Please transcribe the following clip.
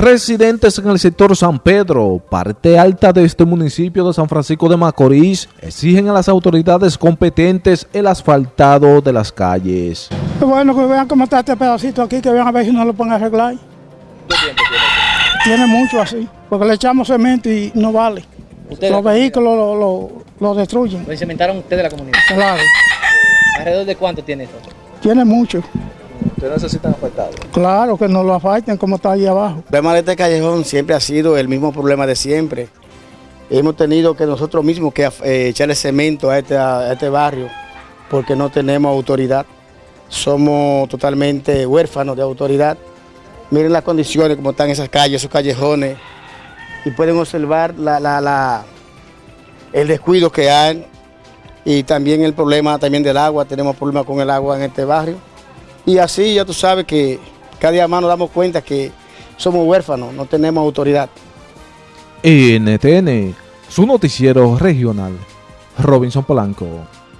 Residentes en el sector San Pedro, parte alta de este municipio de San Francisco de Macorís, exigen a las autoridades competentes el asfaltado de las calles. Bueno, que vean cómo está este pedacito aquí, que vean a ver si no lo pueden arreglar. tiene? mucho así, porque le echamos cemento y no vale. Los vehículos lo, lo, lo destruyen. ¿Lo cementaron ustedes la comunidad? Claro. ¿Alrededor de cuánto tiene esto? Tiene mucho. ¿Ustedes necesitan asfaltado? Claro, que no lo asfalten como está ahí abajo. El problema de este callejón siempre ha sido el mismo problema de siempre. Hemos tenido que nosotros mismos que eh, echarle cemento a este, a este barrio porque no tenemos autoridad. Somos totalmente huérfanos de autoridad. Miren las condiciones como están esas calles, esos callejones. Y pueden observar la, la, la, el descuido que hay y también el problema también del agua. Tenemos problemas con el agua en este barrio. Y así ya tú sabes que cada día más nos damos cuenta que somos huérfanos, no tenemos autoridad. NTN, su noticiero regional, Robinson Polanco.